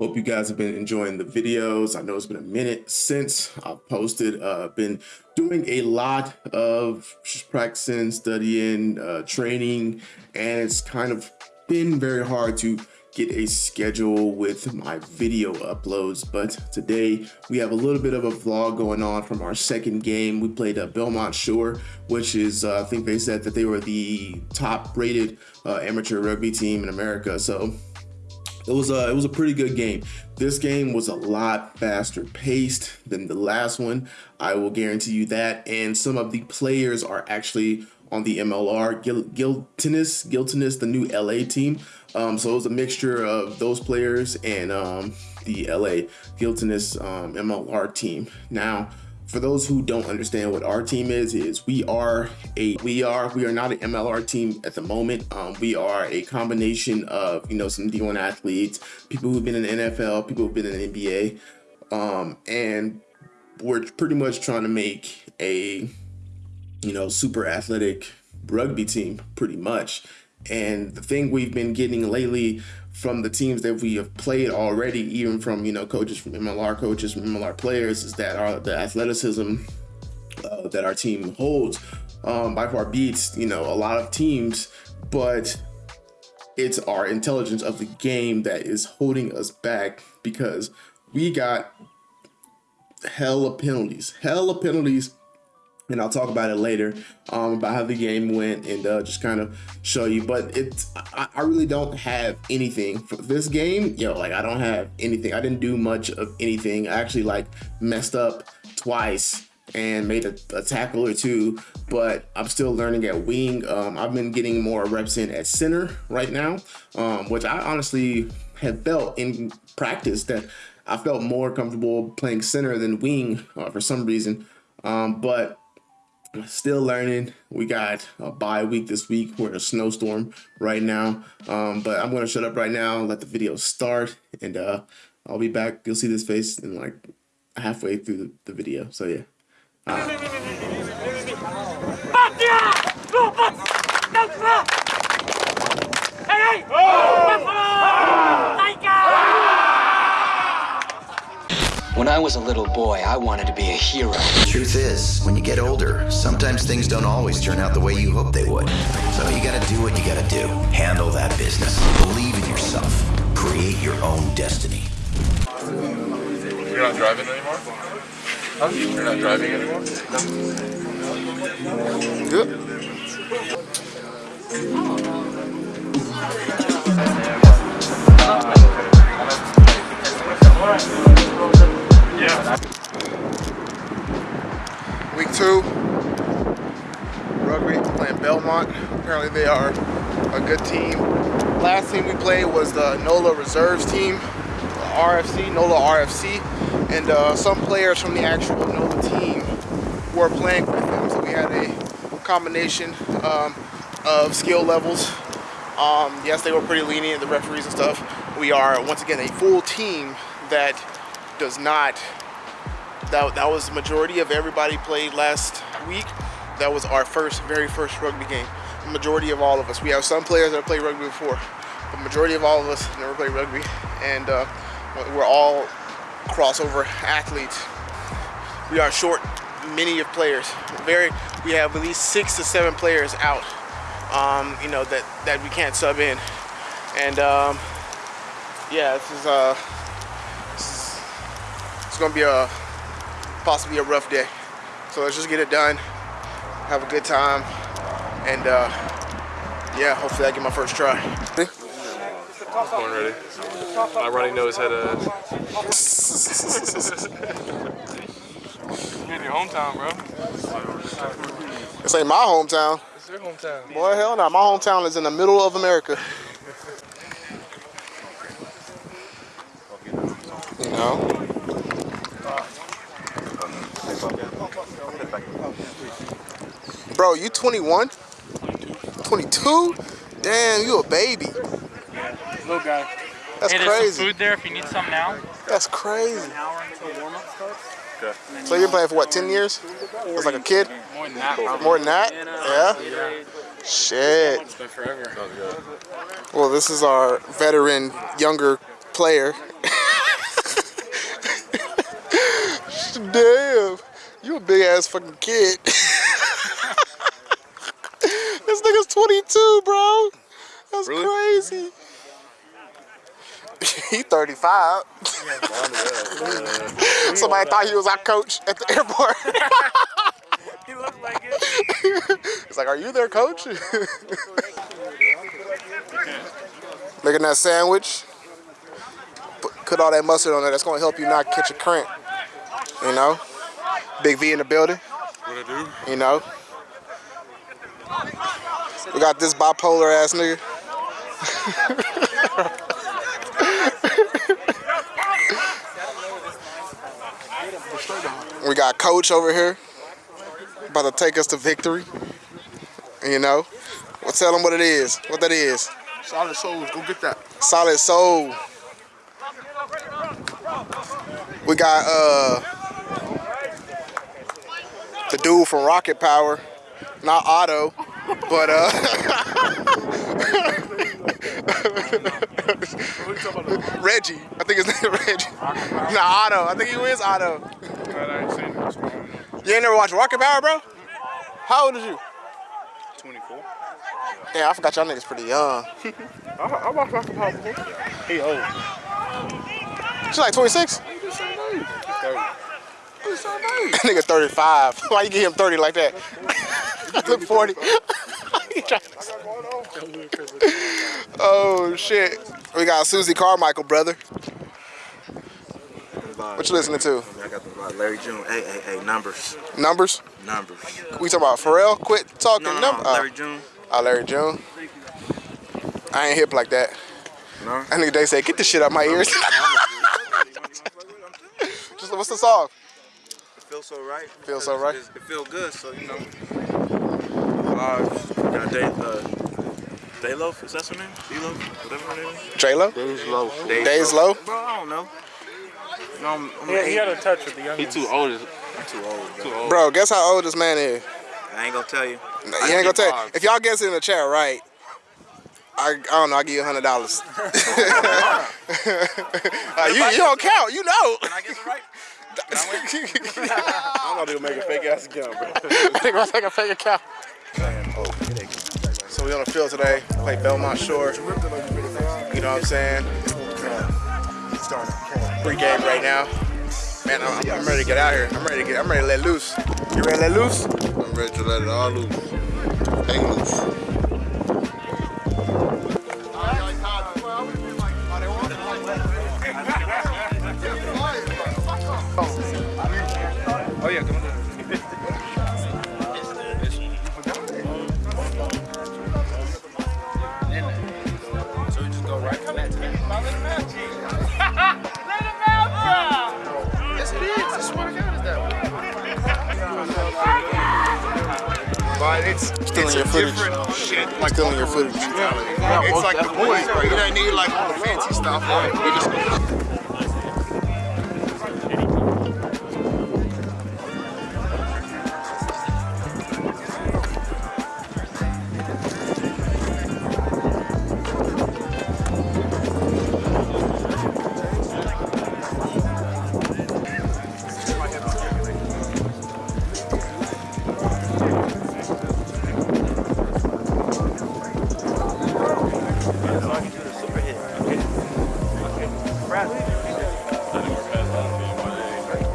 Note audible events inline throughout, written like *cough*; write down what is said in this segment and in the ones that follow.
Hope you guys have been enjoying the videos. I know it's been a minute since I've posted. Uh, been doing a lot of practicing, studying, uh, training, and it's kind of been very hard to get a schedule with my video uploads but today we have a little bit of a vlog going on from our second game we played at Belmont Shore which is uh, I think they said that they were the top rated uh, amateur rugby team in America so it was a it was a pretty good game. This game was a lot faster paced than the last one. I will guarantee you that. And some of the players are actually on the MLR Gil Giltinis Giltinis the new LA team. Um, so it was a mixture of those players and um, the LA Giltinis um, MLR team. Now, for those who don't understand what our team is, is we are a we are we are not an MLR team at the moment. Um, we are a combination of you know some D1 athletes, people who've been in the NFL, people who've been in the NBA, um, and we're pretty much trying to make a you know super athletic rugby team, pretty much. And the thing we've been getting lately from the teams that we have played already, even from you know coaches from MLR coaches from MLR players, is that our the athleticism uh, that our team holds um, by far beats you know a lot of teams, but it's our intelligence of the game that is holding us back because we got hella penalties, hella penalties and I'll talk about it later um, about how the game went and uh, just kind of show you. But it's I, I, really don't have anything for this game. Yo, like I don't have anything. I didn't do much of anything. I actually like messed up twice and made a, a tackle or two, but I'm still learning at wing. Um, I've been getting more reps in at center right now, um, which I honestly have felt in practice that I felt more comfortable playing center than wing uh, for some reason. Um, but still learning. We got a bye week this week. We're in a snowstorm right now. Um, but I'm going to shut up right now, let the video start, and uh, I'll be back. You'll see this face in like halfway through the, the video. So yeah. Uh. Hey, hey! Oh! When I was a little boy, I wanted to be a hero. The truth is, when you get older, sometimes things don't always turn out the way you hope they would. So you gotta do what you gotta do. Handle that business. Believe in yourself. Create your own destiny. You're not driving anymore? Huh? You're not driving anymore? No. Good. They are a good team. Last team we played was the NOLA Reserves team, RFC, NOLA RFC, and uh, some players from the actual NOLA team were playing with them. So we had a combination um, of skill levels. Um, yes, they were pretty lenient, the referees and stuff. We are, once again, a full team that does not, that, that was the majority of everybody played last week. That was our first, very first rugby game. The majority of all of us. We have some players that have played rugby before. The majority of all of us never played rugby. And uh, we're all crossover athletes. We are short many of players. Very, we have at least six to seven players out, um, you know, that, that we can't sub in. And um, yeah, this is, uh, this it's gonna be a possibly a rough day. So let's just get it done, have a good time, and uh, yeah, hopefully I get my first try. Born ready. My running nose had a. *laughs* You're in your hometown, bro. This ain't my hometown. It's your hometown. Boy, hell no. My hometown is in the middle of America. you know? Bro, you 21? Two? Damn, you a baby. Little guy. That's hey, crazy. some food there if you need some now. That's crazy. An hour until warm-up starts. Okay. So you're playing for what, 10 years? It's like a kid? More than that. Probably. More than that? Yeah? yeah. Shit. Well, this is our veteran, younger player. *laughs* Damn. You a big ass fucking kid. *laughs* 22, bro. That's crazy. *laughs* he 35. *laughs* Somebody thought he was our coach at the airport. *laughs* He looks like it. It's like, are you their coach? Making that sandwich. Put, cut all that mustard on there. That's gonna help you not catch a cramp. You know? Big V in the building. What I do? You know? We got this bipolar ass nigga. we got coach over here. About to take us to victory. You know? Well, tell them what it is. What that is. Solid souls, go get that. Solid Soul. We got uh the dude from Rocket Power, not Otto, but uh *laughs* Reggie. I think his name is Reggie. Nah, Otto. I think he is Otto. I ain't seen this one. You ain't never watched Rocket Power, bro? How old is you? 24. Yeah, I forgot y'all niggas pretty young. I, I watched Rocket Power before. He old. She's like 26? He's the same age. 30. He's the same age. *laughs* Nigga 35. *laughs* Why you give him 30 like that? Look 40. *laughs* He trying to- *laughs* oh shit. We got Susie Carmichael, brother. What you listening to? I got the uh, Larry June. Hey, hey, hey, numbers, Numbers? numbers. We talking about Pharrell? Quit talking No, no, numbers. no, Larry June. Oh, Larry June. I ain't hip like that. No. I think they say, get this shit out my ears. *laughs* Just what's the song? It feels so right. Feels so right. It, it feels good, so you know. Uh, got Day, uh, Daylo, is that her name? D-Lo, whatever her name is. J Lo? Days Low. Days Low? Bro, I don't know. No, I'm, I'm Yeah, he had a touch with the young. He too old. I'm too old. Bro. Too old. Bro, guess how old this man is? I ain't gonna tell you. You ain't gonna tell. If y'all guess it in the chat right, I, I don't know. I will give you a hundred dollars. *laughs* Uh, *laughs* you you don't count. You know. Can I guess it right? *laughs* I'm about to make a fake ass account, bro. They gonna take a fake account. So we on the field today. Play Belmont Shore. You know what I'm saying? Free game right now. Man, I'm, I'm ready to get out here. I'm ready to get. I'm ready to let loose. You ready to let loose? I'm ready to let it all loose. Hang loose. But it's Stealing it's your a footage. different shit. Like Stealing your footage. Yeah, it's like the boys, bro. You don't need like all the fancy stuff. Right?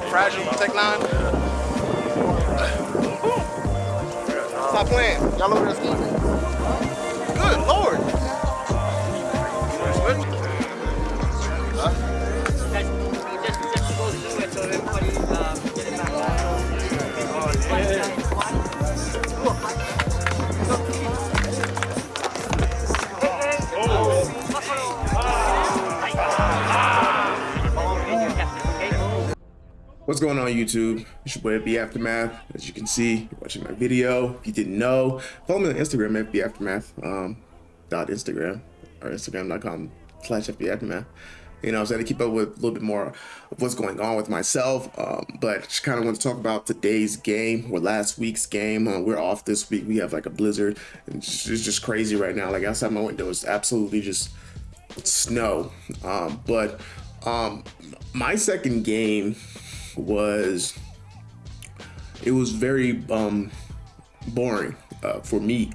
Fragile, Tech N9ne. Stop playing. Y'all over there scheming. What's going on YouTube? It's your boy FB Aftermath. As you can see, you're watching my video. If you didn't know, follow me on Instagram, FB Aftermath, um, dot Instagram, or Instagram.com slash FB Aftermath. You know, I'm saying to keep up with a little bit more of what's going on with myself. Um, but just kind of want to talk about today's game or last week's game. Uh, we're off this week. We have like a blizzard. And it's just, it's just crazy right now. Like outside my window, it's absolutely just snow. Um, but um, my second game was it was very um, boring uh, for me.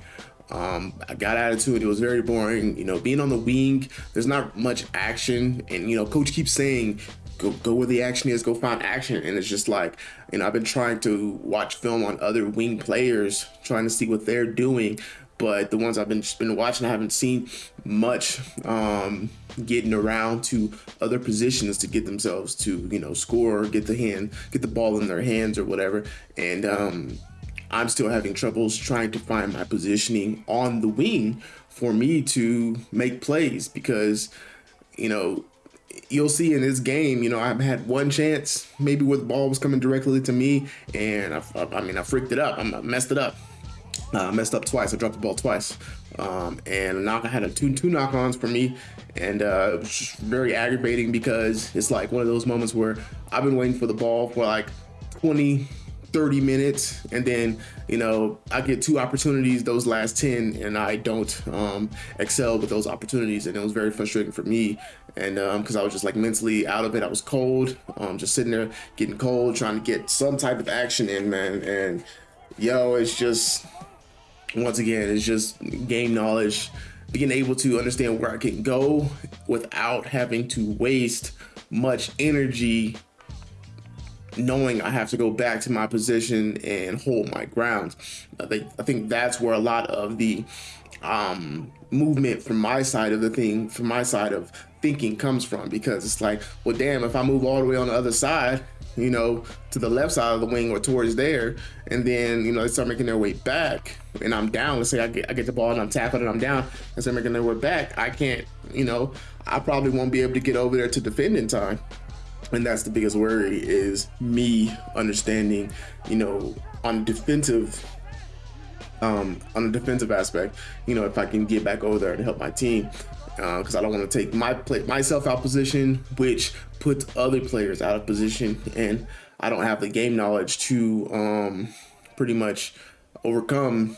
Um, I got attitude. It was very boring. You know, being on the wing, there's not much action, and you know, coach keeps saying, "Go, go where the action is. Go find action." And it's just like, you know, I've been trying to watch film on other wing players, trying to see what they're doing, but the ones I've been been watching, I haven't seen much um, getting around to other positions to get themselves to you know score, get the hand, get the ball in their hands or whatever, and um, I'm still having troubles trying to find my positioning on the wing for me to make plays because, you know, you'll see in this game, you know, I've had one chance maybe where the ball was coming directly to me, and I, I mean, I freaked it up. I messed it up. Uh, messed up twice. I dropped the ball twice, um, and knock. I had a two two knock-ons for me, and uh, it was very aggravating because it's like one of those moments where I've been waiting for the ball for like 20, 30 minutes. And then you know i get two opportunities those last 10 and i don't um, excel with those opportunities. And it was very frustrating for me. And because um, i was just like mentally out of it. I was cold um, just sitting there getting cold trying to get some type of action in man. And yo it's just once again it's just game knowledge being able to understand where i can go without having to waste much energy knowing I have to go back to my position and hold my ground. I think, I think that's where a lot of the um, movement from my side of the thing, from my side of thinking comes from because it's like, well, damn, if I move all the way on the other side, you know, to the left side of the wing or towards there, and then, you know, they start making their way back and I'm down. Let's say I get, I get the ball and I'm tackled and I'm down and start making their way back. I can't, you know, I probably won't be able to get over there to defend in time and that's the biggest worry is me understanding you know on defensive um on the defensive aspect you know if i can get back over there and help my team because uh, i don't want to take my play myself out position which puts other players out of position and i don't have the game knowledge to um pretty much overcome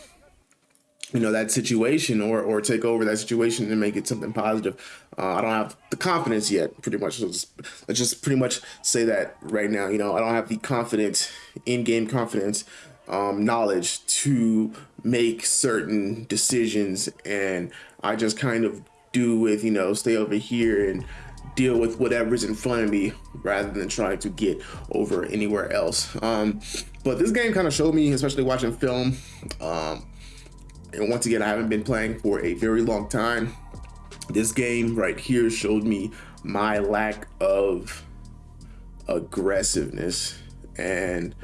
you know that situation or or take over that situation and make it something positive. Uh, I don't have the confidence yet. Pretty much, let's, just pretty much say that right now. You know, I don't have the confidence, in-game confidence, um, knowledge to make certain decisions, and I just kind of do with you know stay over here and deal with whatever's in front of me rather than trying to get over anywhere else. Um, but this game kind of showed me, especially watching film. Um, and once again, I haven't been playing for a very long time. This game right here showed me my lack of aggressiveness. And,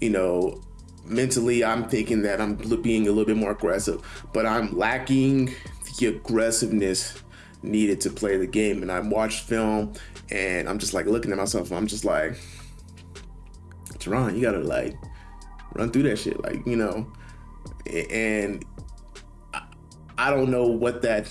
you know, mentally, I'm thinking that I'm being a little bit more aggressive, but I'm lacking the aggressiveness needed to play the game. And I watched film and I'm just like looking at myself. I'm just like, Teron, you gotta like run through that shit. Like, you know, and I don't know what that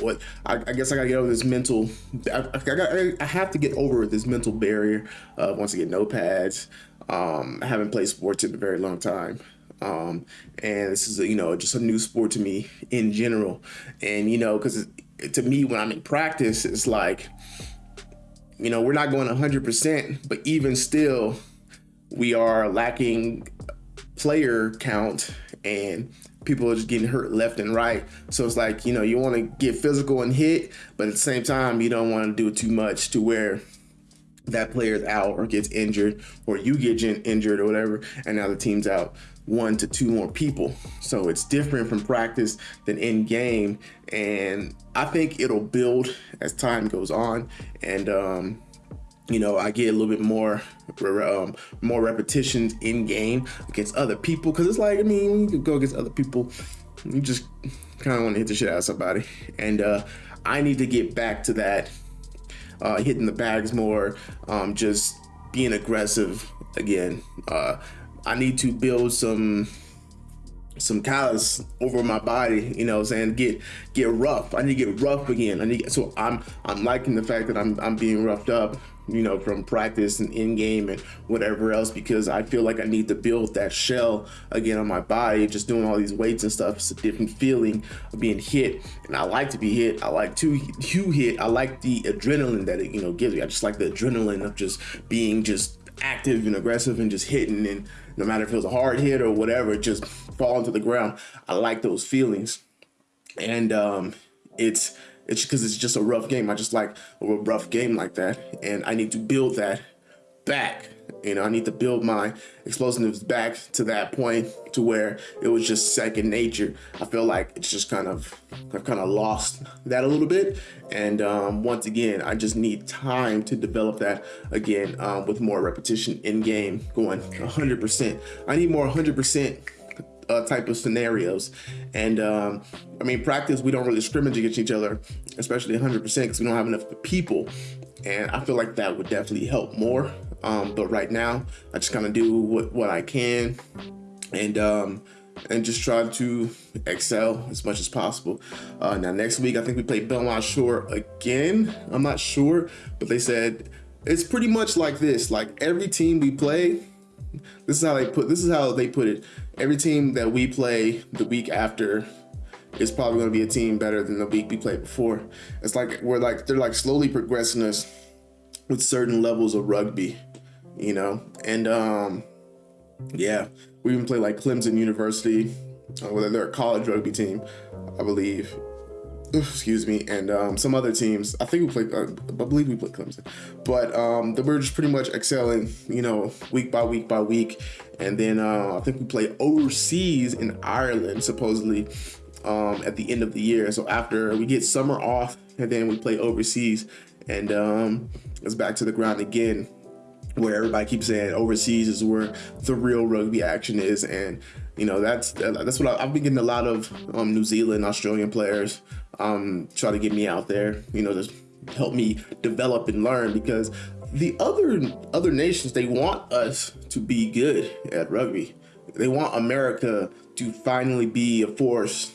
what I, I, guess I gotta get over this mental I, I, I, have to get over this mental barrier uh, once again no pads um, I haven't played sports in a very long time um, and this is a, you know just a new sport to me in general and you know because to me when I'm in practice it's like you know we're not going 100% but even still we are lacking player count and people are just getting hurt left and right. So it's like, you know, you want to get physical and hit, but at the same time, you don't want to do it too much to where that player's out or gets injured or you get injured or whatever, and now the team's out one to two more people. So it's different from practice than in game. And I think it'll build as time goes on. And um, you know, I get a little bit more um, more repetitions in game against other people because it's like I mean, you can go against other people, you just kind of want to hit the shit out of somebody, and uh, I need to get back to that, uh, hitting the bags more, um, just being aggressive again. Uh, I need to build some some callus over my body, you know, saying get get rough. I need to get rough again. I need so I'm I'm liking the fact that I'm I'm being roughed up you know, from practice and in game and whatever else because I feel like I need to build that shell again on my body. Just doing all these weights and stuff, it's a different feeling of being hit. And I like to be hit. I like to to hit. I like the adrenaline that it, you know, gives me. I just like the adrenaline of just being just active and aggressive and just hitting and no matter if it was a hard hit or whatever, just falling to the ground. I like those feelings. And um, it's it's because it's just a rough game. I just like a rough game like that. And I need to build that back. You know, I need to build my explosiveness back to that point to where it was just second nature. I feel like it's just kind of, I've kind of lost that a little bit. And um, once again, I just need time to develop that again um, with more repetition in game going 100%. I need more 100% uh, type of scenarios. And um, I mean, practice, we don't really scrimmage against each other, especially 100% because we don't have enough people. And I feel like that would definitely help more. Um, but right now, I just kind of do what, what I can and um, and just try to excel as much as possible. Uh, now, next week, I think we play Belmont Shore again. I'm not sure, but they said it's pretty much like this. Like every team we play, this is how they put this is how they put it. Every team that we play the week after is probably going to be a team better than the week we played before. It's like we're like they're like slowly progressing us with certain levels of rugby, you know. And um yeah, we even play like Clemson University, uh, whether they're a college rugby team, I believe. Excuse me, and um, some other teams. I think we played. Uh, I believe we played Clemson, but um, we're just pretty much excelling, you know, week by week by week. And then uh, I think we play overseas in Ireland, supposedly um, at the end of the year. So after we get summer off, and then we play overseas, and um, it's back to the ground again where everybody keeps saying overseas is where the real rugby action is. And you know that's that's what I, have been getting a lot of um, New Zealand Australian players um, try to get me out there you know just help me develop and learn because the other other nations they want us to be good at rugby. They want America to finally be a force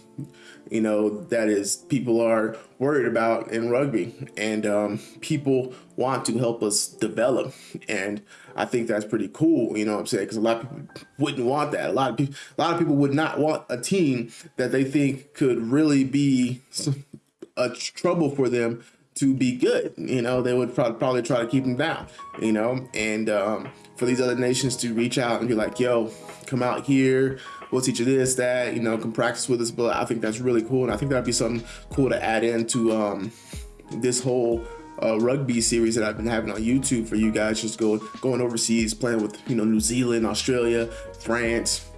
you know, that is people are worried about in rugby and um, people want to help us develop. And I think that's pretty cool, you know what I'm saying? Because a lot of people wouldn't want that. A lot of people, a lot of people would not want a team that they think could really be a trouble for them to be good. You know, they would probably try to keep them down, you know, and um, for these other nations to reach out and be like, yo, come out here, we'll teach you this, that, you know, can practice with us. But I think that's really cool. And I think that'd be something cool to add into um, this whole uh, rugby series that I've been having on YouTube for you guys, just go going overseas, playing with, you know, New Zealand, Australia, France,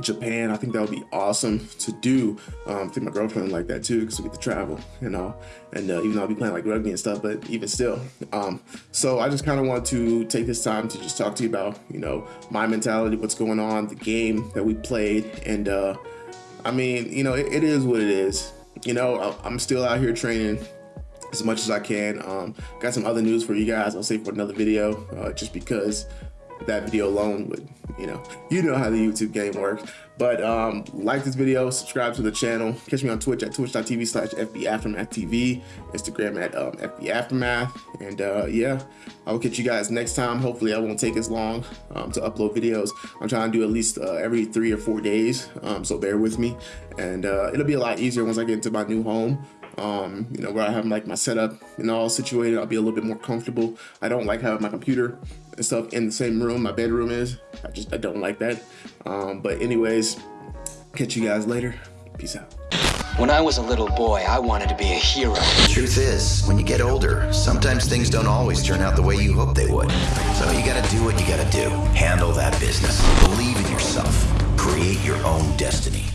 Japan. I think that would be awesome to do. Um, I think my girlfriend would like that too because we get to travel, you know. And uh, even though I'll be playing like rugby and stuff, but even still. Um, so I just kind of want to take this time to just talk to you about, you know, my mentality, what's going on, the game that we played, and uh, I mean, you know, it, it is what it is. You know, I'm still out here training as much as I can. Um, got some other news for you guys. I'll save for another video, uh, just because that video alone would, you know, you know how the YouTube game works. But um, like this video, subscribe to the channel. Catch me on Twitch at twitch.tv slash FB Instagram at um, FB Aftermath. And uh, yeah, I will catch you guys next time. Hopefully I won't take as long um, to upload videos. I'm trying to do at least uh, every three or four days, um, so bear with me. And uh, it'll be a lot easier once I get into my new home um, you know, where I have like my setup and all situated, I'll be a little bit more comfortable. I don't like having my computer and stuff in the same room my bedroom is. I just, I don't like that. Um, but anyways, catch you guys later. Peace out. When I was a little boy, I wanted to be a hero. The truth is, when you get older, sometimes things don't always turn out the way you hope they would. So you gotta do what you gotta do. Handle that business. Believe in yourself. Create your own destiny.